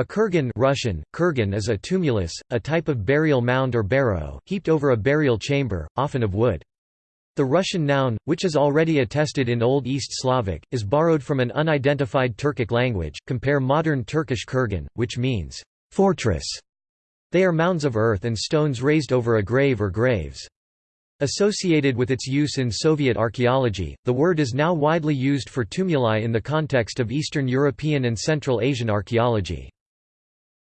A kurgan Russian, kurgan is a tumulus, a type of burial mound or barrow, heaped over a burial chamber, often of wood. The Russian noun, which is already attested in Old East Slavic, is borrowed from an unidentified Turkic language, compare modern Turkish kurgan, which means, fortress. They are mounds of earth and stones raised over a grave or graves. Associated with its use in Soviet archaeology, the word is now widely used for tumuli in the context of Eastern European and Central Asian archaeology.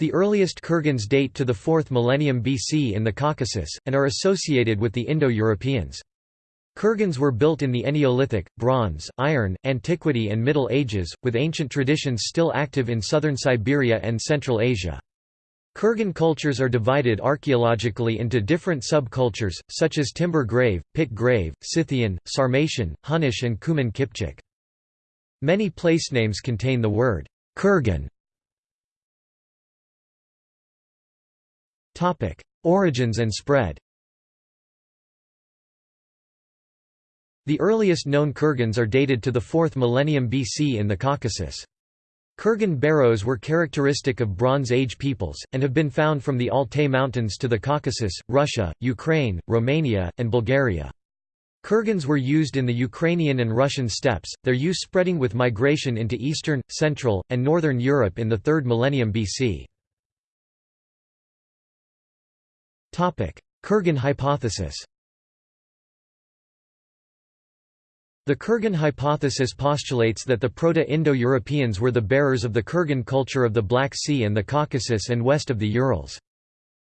The earliest kurgans date to the 4th millennium BC in the Caucasus, and are associated with the Indo-Europeans. Kurgans were built in the Neolithic, Bronze, Iron, Antiquity and Middle Ages, with ancient traditions still active in southern Siberia and Central Asia. Kurgan cultures are divided archaeologically into different subcultures, such as Timber Grave, Pit Grave, Scythian, Sarmatian, Hunnish and Cuman Kipchak. Many placenames contain the word Kurgan Origins and spread The earliest known kurgans are dated to the 4th millennium BC in the Caucasus. Kurgan barrows were characteristic of Bronze Age peoples, and have been found from the Altai Mountains to the Caucasus, Russia, Ukraine, Romania, and Bulgaria. Kurgans were used in the Ukrainian and Russian steppes, their use spreading with migration into Eastern, Central, and Northern Europe in the 3rd millennium BC. Kurgan hypothesis The Kurgan hypothesis postulates that the Proto-Indo-Europeans were the bearers of the Kurgan culture of the Black Sea and the Caucasus and west of the Urals.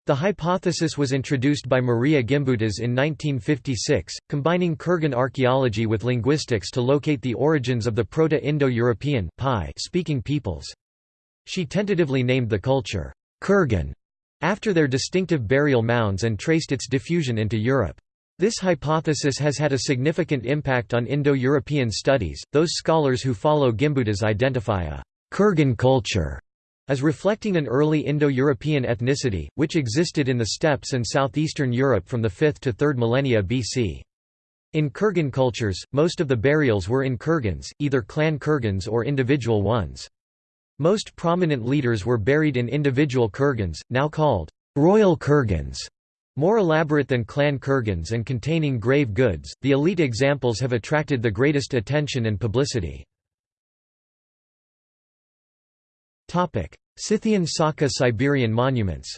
The hypothesis was introduced by Maria Gimbutas in 1956, combining Kurgan archaeology with linguistics to locate the origins of the Proto-Indo-European speaking peoples. She tentatively named the culture, Kurgan, after their distinctive burial mounds and traced its diffusion into Europe. This hypothesis has had a significant impact on Indo-European studies. Those scholars who follow Gimbutas identify a Kurgan culture as reflecting an early Indo-European ethnicity, which existed in the steppes and southeastern Europe from the 5th to 3rd millennia BC. In Kurgan cultures, most of the burials were in kurgans, either clan kurgans or individual ones. Most prominent leaders were buried in individual kurgans, now called royal kurgans. More elaborate than clan kurgans and containing grave goods, the elite examples have attracted the greatest attention and publicity. Topic: Scythian Saka Siberian monuments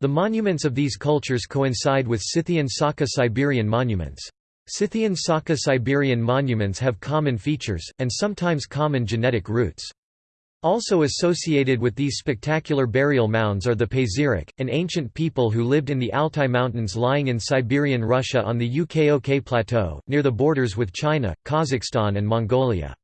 The monuments of these cultures coincide with Scythian Saka Siberian monuments. Scythian Saka Siberian monuments have common features, and sometimes common genetic roots. Also associated with these spectacular burial mounds are the Pazyryk, an ancient people who lived in the Altai Mountains lying in Siberian Russia on the Ukok Plateau, near the borders with China, Kazakhstan and Mongolia.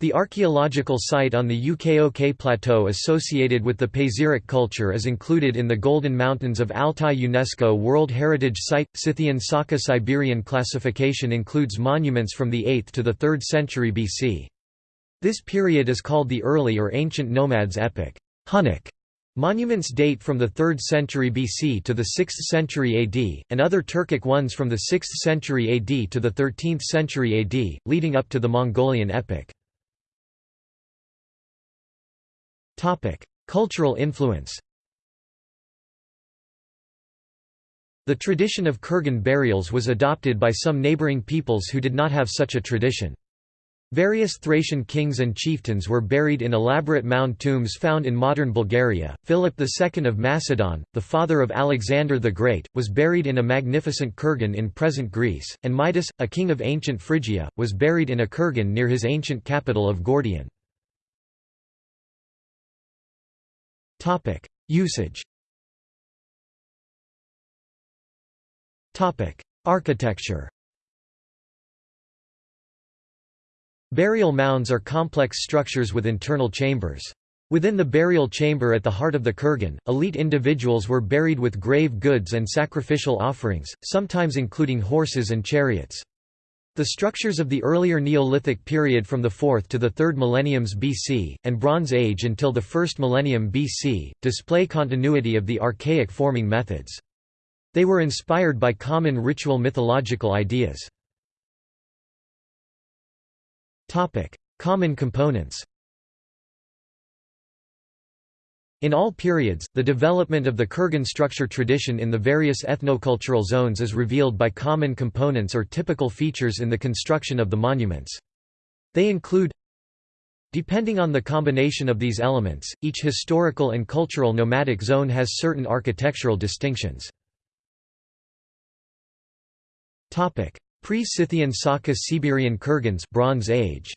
The archaeological site on the Ukok Plateau associated with the Pazyryk culture is included in the Golden Mountains of Altai UNESCO World Heritage Site. Scythian Saka Siberian classification includes monuments from the 8th to the 3rd century BC. This period is called the Early or Ancient Nomads epoch. Hunnic monuments date from the 3rd century BC to the 6th century AD, and other Turkic ones from the 6th century AD to the 13th century AD, leading up to the Mongolian epoch. Cultural influence The tradition of Kurgan burials was adopted by some neighboring peoples who did not have such a tradition. Various Thracian kings and chieftains were buried in elaborate mound tombs found in modern Bulgaria. Philip II of Macedon, the father of Alexander the Great, was buried in a magnificent kurgan in present Greece, and Midas, a king of ancient Phrygia, was buried in a kurgan near his ancient capital of Gordion. Topic: Usage. Topic: Architecture. Burial mounds are complex structures with internal chambers. Within the burial chamber at the heart of the kurgan, elite individuals were buried with grave goods and sacrificial offerings, sometimes including horses and chariots. The structures of the earlier Neolithic period from the 4th to the 3rd millenniums BC, and Bronze Age until the 1st millennium BC, display continuity of the archaic forming methods. They were inspired by common ritual mythological ideas. Common components. In all periods, the development of the Kurgan structure tradition in the various ethnocultural zones is revealed by common components or typical features in the construction of the monuments. They include Depending on the combination of these elements, each historical and cultural nomadic zone has certain architectural distinctions. Pre-Scythian Saka Siberian Kurgans Bronze Age.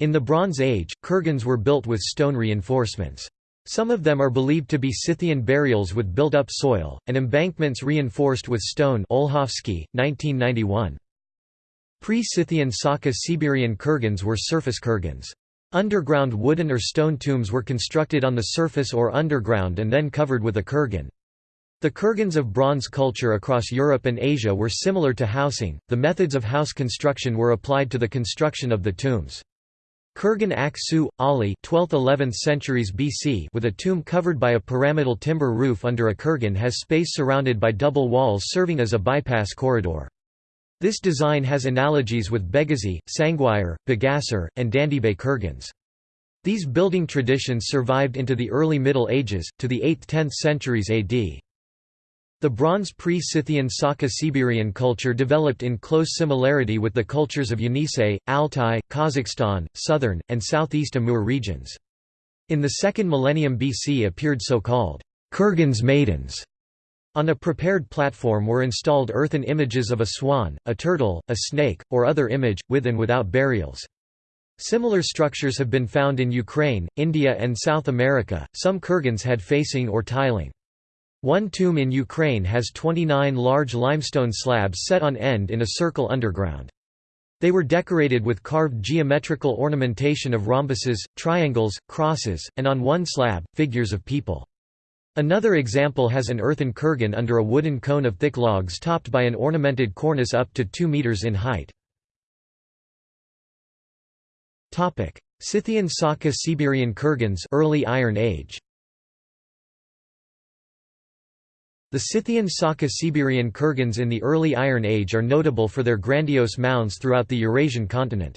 In the Bronze Age, kurgans were built with stone reinforcements. Some of them are believed to be Scythian burials with built-up soil, and embankments reinforced with stone Olkhovsky, 1991. Pre-Scythian Saka Siberian kurgans were surface kurgans. Underground wooden or stone tombs were constructed on the surface or underground and then covered with a kurgan. The kurgans of bronze culture across Europe and Asia were similar to housing, the methods of house construction were applied to the construction of the tombs. Kurgan Ak-Su, Ali 12th–11th centuries BC with a tomb covered by a pyramidal timber roof under a kurgan has space surrounded by double walls serving as a bypass corridor. This design has analogies with Begazi, Sangwayar, Bagasar, and Dandibay kurgans. These building traditions survived into the early Middle Ages, to the 8th–10th centuries AD. The Bronze pre-Scythian Saka-Siberian culture developed in close similarity with the cultures of Yenisei, Altai, Kazakhstan, southern, and southeast Amur regions. In the second millennium BC appeared so-called Kurgan's maidens. On a prepared platform were installed earthen images of a swan, a turtle, a snake, or other image, with and without burials. Similar structures have been found in Ukraine, India and South America. Some kurgans had facing or tiling. One tomb in Ukraine has 29 large limestone slabs set on end in a circle underground. They were decorated with carved geometrical ornamentation of rhombuses, triangles, crosses, and on one slab, figures of people. Another example has an earthen kurgan under a wooden cone of thick logs topped by an ornamented cornice up to 2 meters in height. Scythian Saka Siberian kurgans early Iron Age. The Scythian Saka Siberian kurgans in the early Iron Age are notable for their grandiose mounds throughout the Eurasian continent.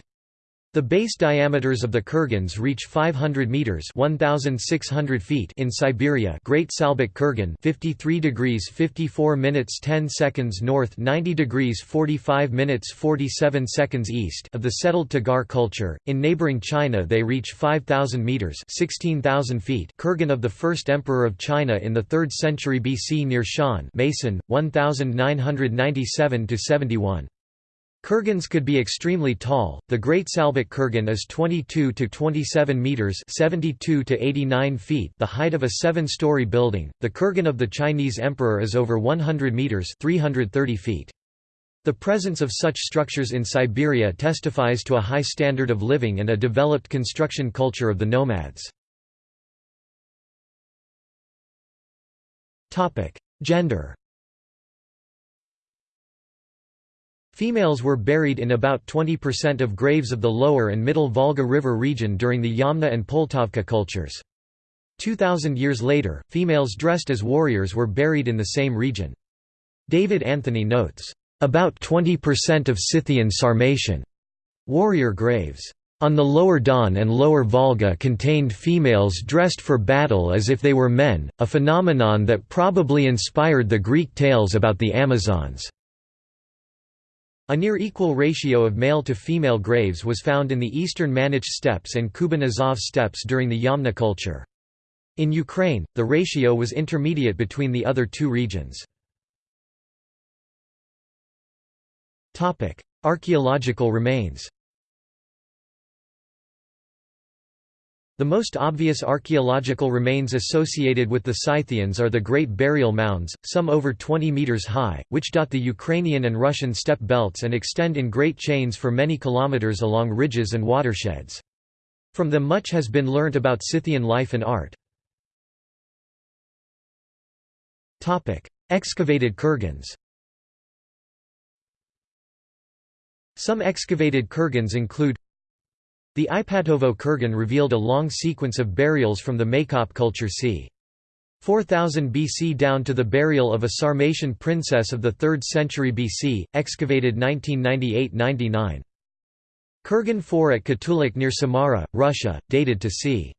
The base diameters of the kurgans reach 500 meters (1600 feet) in Siberia. Great Salbyk Kurgan, 53 degrees 54 minutes 10 seconds north, 90 degrees 45 minutes 47 seconds east of the settled Tagar culture. In neighboring China, they reach 5000 meters (16,000 feet). Kurgan of the first emperor of China in the 3rd century BC near Shan, Mason, 1997 to 71. Kurgans could be extremely tall. The Great Salbyk kurgan is 22 to 27 meters, 72 to 89 feet, the height of a 7-story building. The kurgan of the Chinese emperor is over 100 meters, 330 feet. The presence of such structures in Siberia testifies to a high standard of living and a developed construction culture of the nomads. Topic: Gender Females were buried in about 20% of graves of the lower and middle Volga River region during the Yamna and Poltavka cultures. 2,000 years later, females dressed as warriors were buried in the same region. David Anthony notes, "...about 20% of Scythian Sarmatian warrior graves." On the lower Don and lower Volga contained females dressed for battle as if they were men, a phenomenon that probably inspired the Greek tales about the Amazons. A near equal ratio of male to female graves was found in the eastern Manych steppes and Kuban Azov steppes during the Yamna culture. In Ukraine, the ratio was intermediate between the other two regions. Archaeological remains The most obvious archaeological remains associated with the Scythians are the Great Burial Mounds, some over 20 metres high, which dot the Ukrainian and Russian steppe belts and extend in great chains for many kilometres along ridges and watersheds. From them much has been learnt about Scythian life and art. Excavated kurgans Some excavated kurgans include the Ipatovo kurgan revealed a long sequence of burials from the Maykop culture c. 4000 BC down to the burial of a Sarmatian princess of the 3rd century BC, excavated 1998–99. Kurgan 4 at Kutuluk near Samara, Russia, dated to c.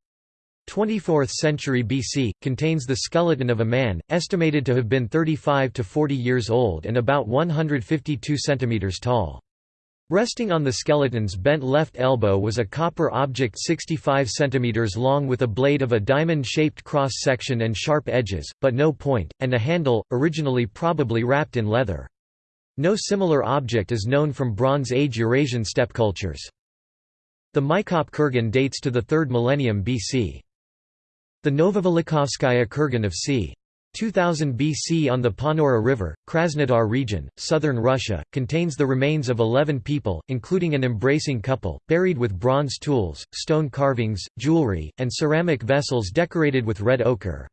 24th century BC, contains the skeleton of a man, estimated to have been 35 to 40 years old and about 152 centimeters tall. Resting on the skeleton's bent left elbow was a copper object 65 cm long with a blade of a diamond-shaped cross-section and sharp edges, but no point, and a handle, originally probably wrapped in leather. No similar object is known from Bronze Age Eurasian steppe cultures. The Maykop kurgan dates to the 3rd millennium BC. The Novovelikovskaya kurgan of c. 2000 BC on the Ponura River, Krasnodar region, southern Russia, contains the remains of 11 people, including an embracing couple, buried with bronze tools, stone carvings, jewelry, and ceramic vessels decorated with red ochre.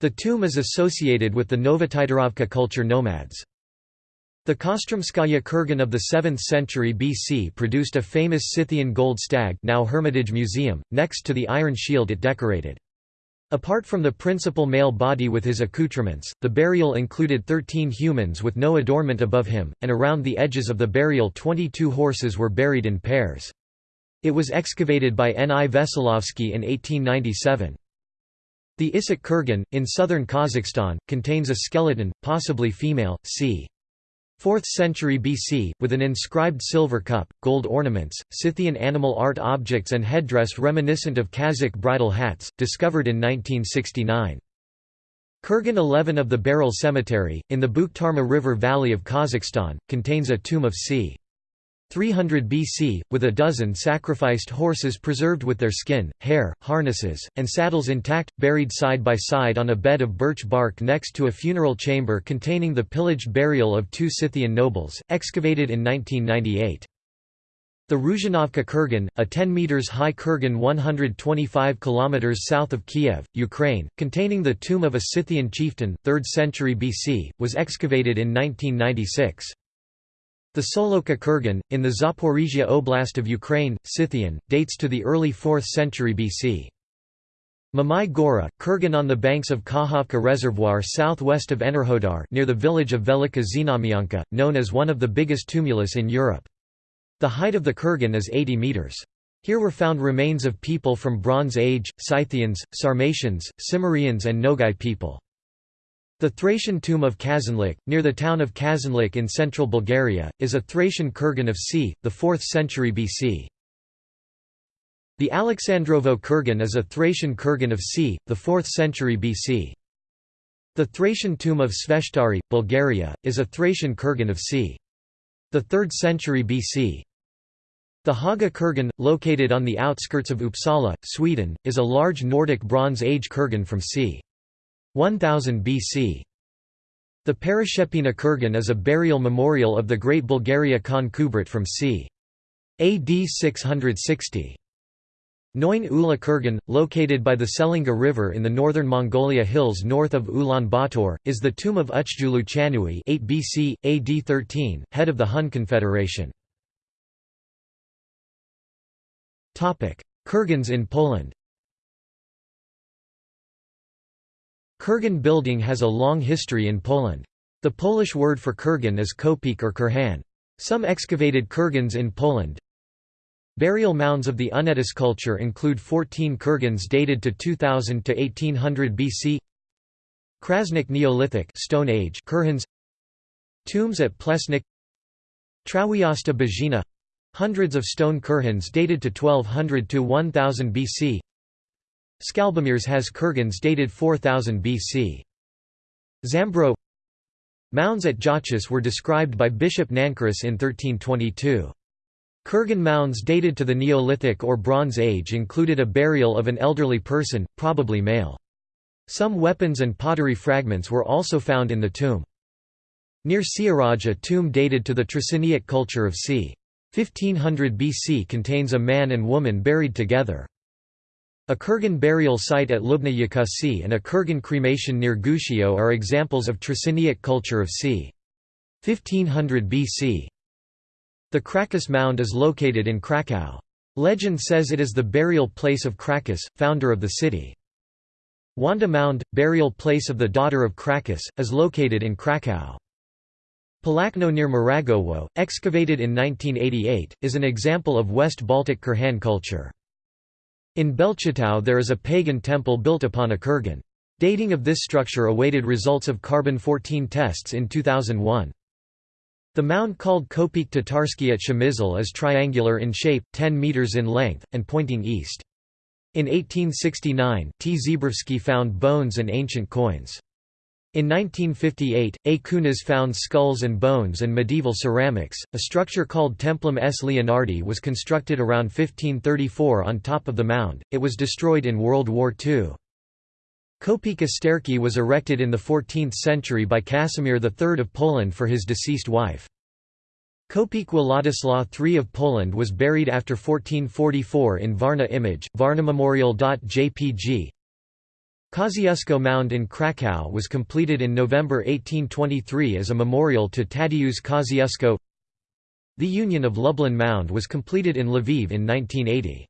The tomb is associated with the Novotitorovka culture nomads. The Kostromskaya kurgan of the 7th century BC produced a famous Scythian gold stag now Hermitage Museum, next to the iron shield it decorated. Apart from the principal male body with his accoutrements, the burial included 13 humans with no adornment above him, and around the edges of the burial 22 horses were buried in pairs. It was excavated by N. I. Veselovsky in 1897. The Issyk kurgan, in southern Kazakhstan, contains a skeleton, possibly female, c. 4th century BC, with an inscribed silver cup, gold ornaments, Scythian animal art objects and headdress reminiscent of Kazakh bridal hats, discovered in 1969. Kurgan 11 of the Berel Cemetery, in the Bukhtarma River valley of Kazakhstan, contains a tomb of c. 300 BC, with a dozen sacrificed horses preserved with their skin, hair, harnesses, and saddles intact, buried side by side on a bed of birch bark next to a funeral chamber containing the pillaged burial of two Scythian nobles, excavated in 1998. The Ruzhanovka Kurgan, a 10 meters high kurgan 125 kilometers south of Kiev, Ukraine, containing the tomb of a Scythian chieftain, 3rd century BC, was excavated in 1996. The Solokha kurgan, in the Zaporizhia Oblast of Ukraine, Scythian, dates to the early 4th century BC. Mamai Gora, kurgan on the banks of Kakhovka Reservoir southwest of Enerhodar near the village of Velika Znamyanka, known as one of the biggest tumulus in Europe. The height of the kurgan is 80 metres. Here were found remains of people from Bronze Age, Scythians, Sarmatians, Cimmerians and Nogai people. The Thracian tomb of Kazanlak, near the town of Kazanlak in central Bulgaria, is a Thracian kurgan of c. the 4th century BC. The Alexandrovo kurgan is a Thracian kurgan of c. the 4th century BC. The Thracian tomb of Sveshtari, Bulgaria, is a Thracian kurgan of c. the 3rd century BC. The Haga kurgan, located on the outskirts of Uppsala, Sweden, is a large Nordic Bronze Age kurgan from c. 1000 BC. The Parashepina kurgan is a burial memorial of the great Bulgaria Khan Kubrat from c. AD 660. Noin Ula kurgan, located by the Selenga River in the northern Mongolia hills north of Ulaanbaatar, is the tomb of Uchjulu Chanui 8 BC, AD 13, head of the Hun Confederation. Kurgans in Poland Kurgan building has a long history in Poland. The Polish word for kurgan is kopiec or kurhan. Some excavated kurgans in Poland. Burial mounds of the Unetis culture include 14 kurgans dated to 2000 to 1800 BC. Krasnik Neolithic Stone Age kurhans. Tombs at Plesnik. Trawiasta Bajina hundreds of stone kurhans dated to 1200 to 1000 BC. Skalbamirs has kurgans dated 4000 BC. Zambro Mounds at Jachis were described by Bishop Nancarus in 1322. Kurgan mounds dated to the Neolithic or Bronze Age included a burial of an elderly person, probably male. Some weapons and pottery fragments were also found in the tomb. Near Siaraj a tomb dated to the Trzciniec culture of c. 1500 BC contains a man and woman buried together. A Kurgan burial site at Lubna Yakasi and a Kurgan cremation near Gushio are examples of Trzciniec culture of c. 1500 BC. The Krakus Mound is located in Krakow. Legend says it is the burial place of Krakus, founder of the city. Wanda Mound, burial place of the daughter of Krakus, is located in Krakow. Polakno near Maragowo, excavated in 1988, is an example of West Baltic Kurhan culture. In Belchatow there is a pagan temple built upon a kurgan. Dating of this structure awaited results of carbon-14 tests in 2001. The mound called Kopiec Tatarsky at Przemysl is triangular in shape, 10 meters in length, and pointing east. In 1869, T. Zebrowski found bones and ancient coins. In 1958, A. Kunas found skulls and bones and medieval ceramics. A structure called Templum S. Leonardi was constructed around 1534 on top of the mound. It was destroyed in World War II. Kopiec Osterki was erected in the 14th century by Casimir III of Poland for his deceased wife. Kopiec Władysław III of Poland was buried after 1444 in Varna image, varnamemorial.jpg. Kosciuszko Mound in Krakow was completed in November 1823 as a memorial to Tadeusz Kosciuszko. The Union of Lublin Mound was completed in Lviv in 1980.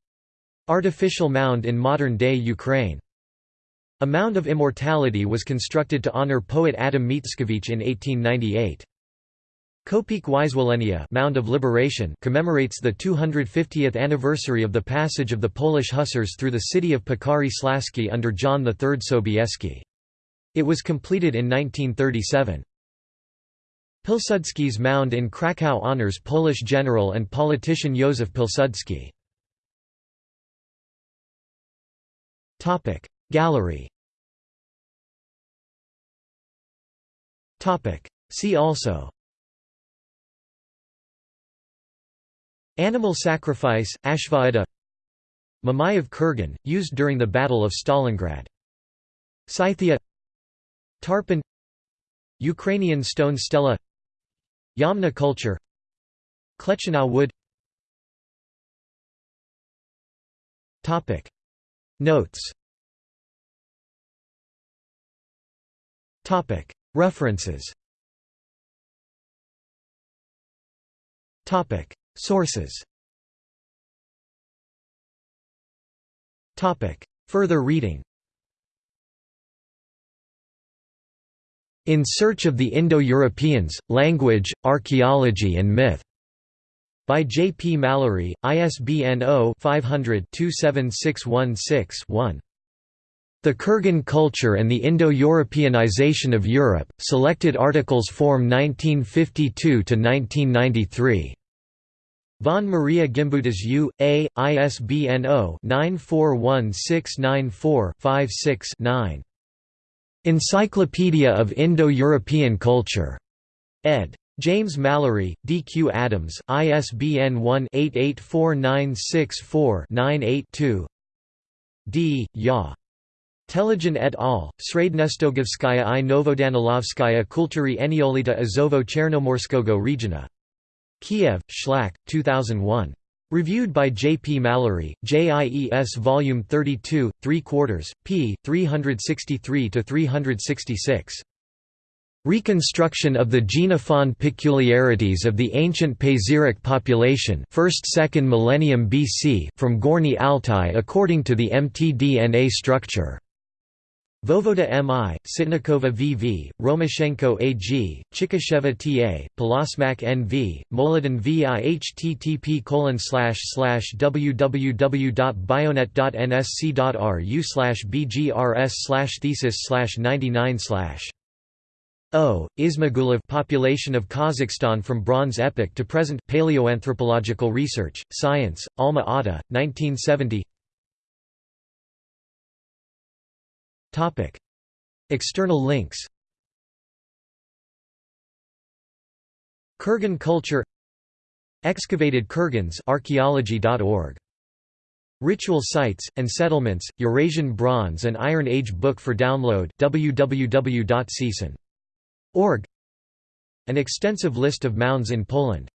Artificial mound in modern-day Ukraine. A mound of immortality was constructed to honor poet Adam Mickiewicz in 1898. Kopiec Wyzwolenia Mound of Liberation commemorates the 250th anniversary of the passage of the Polish hussars through the city of Piekary Śląski under John III Sobieski. It was completed in 1937. Pilsudski's Mound in Krakow honors Polish general and politician Józef Pilsudski. Gallery See also Animal sacrifice, Ashvamedha Mamayev Kurgan, used during the Battle of Stalingrad. Scythia. Tarpon. Ukrainian stone stela. Yamna culture. Klechinow wood. Notes. References Sources Further reading In Search of the Indo-Europeans, Language, Archaeology and Myth. By J. P. Mallory, ISBN 0-500-27616-1. The Kurgan Culture and the Indo-Europeanization of Europe, selected articles Form 1952–1993. Von Maria Gimbutas U. A. ISBN 0-941694-56-9. Encyclopedia of Indo-European Culture. ed. James Mallory, D. Q. Adams, ISBN 1-884964-98-2 D. Ya. Telegin et al., Srednestogovskaya i Novodanilovskaya Kultury Eniolita Azovo Chernomorskogo regiona. Kiev, Shlak, 2001. Reviewed by J. P. Mallory, JIES Volume 32, 3 quarters, p. 363–366. Reconstruction of the genofond peculiarities of the ancient Pazyryk population 1st–2nd millennium BC from Gorny Altai according to the mtDNA structure. Vovoda M.I., Sitnikova V.V., Romashenko A.G., Chikisheva T.A., Polosmak N.V., Molodin V.I. http www.bionet.nsc.ru bgrs thesis 99 O. Ismagulov population of Kazakhstan from Bronze Epoch to present Paleoanthropological Research, Science, Alma-Ata, 1970 Topic. External links. Kurgan culture. Excavated Kurgans Ritual sites and settlements Eurasian Bronze and Iron Age book for download www.csen.org An extensive list of mounds in Poland